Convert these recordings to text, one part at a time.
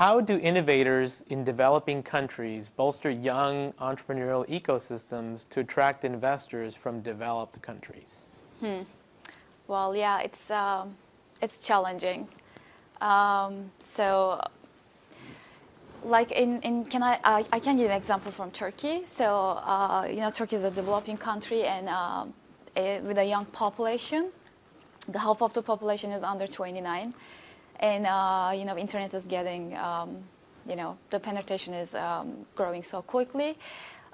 how do innovators in developing countries bolster young entrepreneurial ecosystems to attract investors from developed countries? Hmm. Well, yeah, it's, um, it's challenging. Um, so like in, in can I, I, I can give an example from Turkey. So, uh, you know, Turkey is a developing country and um, a, with a young population. The half of the population is under 29. And, uh, you know, internet is getting, um, you know, the penetration is um, growing so quickly.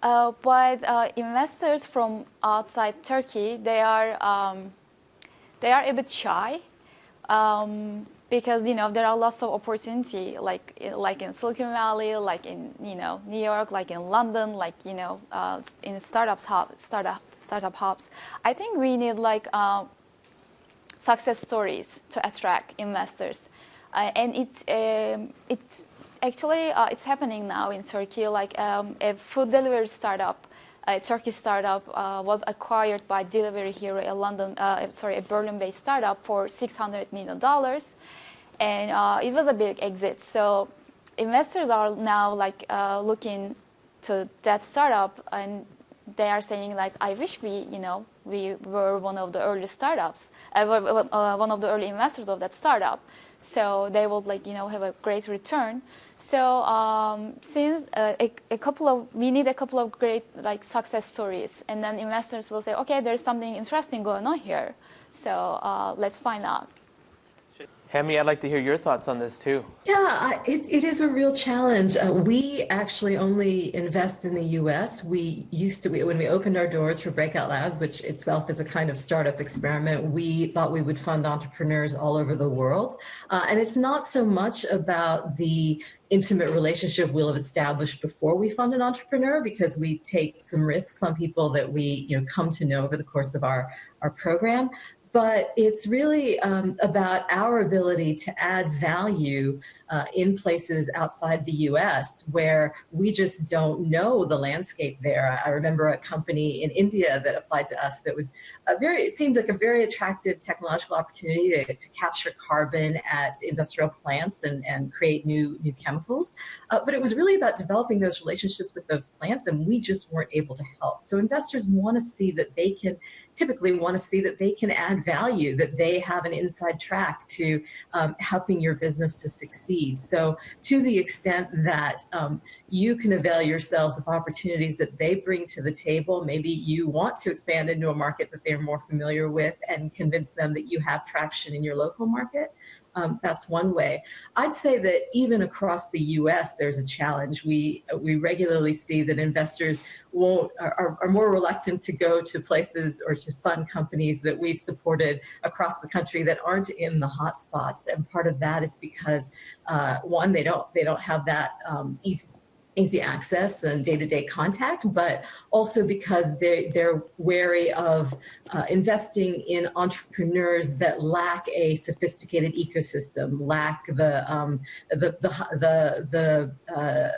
Uh, but uh, investors from outside Turkey, they are, um, they are a bit shy. Um, because you know there are lots of opportunity like like in Silicon Valley, like in you know New York, like in London, like you know uh, in startups hub, startup startup hubs. I think we need like uh, success stories to attract investors, uh, and it um, it's actually uh, it's happening now in Turkey. Like um, a food delivery startup a Turkish startup uh, was acquired by Delivery Hero, a London, uh, sorry, a Berlin-based startup for 600 million dollars, and uh, it was a big exit. So investors are now like uh, looking to that startup, and they are saying like, I wish we, you know, we were one of the early startups, uh, uh, one of the early investors of that startup. So they would like, you know, have a great return. So um, since uh, a, a, couple of, we need a couple of great like success stories, and then investors will say, okay, there's something interesting going on here, so uh, let's find out. Hemi, I'd like to hear your thoughts on this too. Yeah, it, it is a real challenge. Uh, we actually only invest in the US. We used to, when we opened our doors for Breakout Labs, which itself is a kind of startup experiment, we thought we would fund entrepreneurs all over the world. Uh, and it's not so much about the intimate relationship we'll have established before we fund an entrepreneur because we take some risks on people that we you know come to know over the course of our our program but it's really um, about our ability to add value uh, in places outside the US where we just don't know the landscape there. I remember a company in India that applied to us that was a very, it seemed like a very attractive technological opportunity to, to capture carbon at industrial plants and, and create new, new chemicals. Uh, but it was really about developing those relationships with those plants and we just weren't able to help. So investors want to see that they can typically want to see that they can add value, that they have an inside track to um, helping your business to succeed. So to the extent that um, you can avail yourselves of opportunities that they bring to the table, maybe you want to expand into a market that they're more familiar with and convince them that you have traction in your local market, um, that's one way. I'd say that even across the U.S., there's a challenge. We we regularly see that investors won't are, are more reluctant to go to places or to fund companies that we've supported across the country that aren't in the hotspots. And part of that is because uh, one, they don't they don't have that um, easy access and day-to-day -day contact, but also because they, they're wary of uh, investing in entrepreneurs that lack a sophisticated ecosystem, lack the, um, the, the, the, the uh,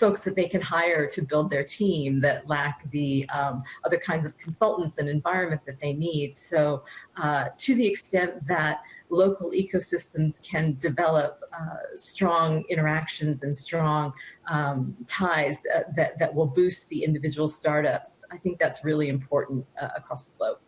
folks that they can hire to build their team, that lack the um, other kinds of consultants and environment that they need. So uh, to the extent that local ecosystems can develop uh, strong interactions and strong um, ties uh, that, that will boost the individual startups. I think that's really important uh, across the globe.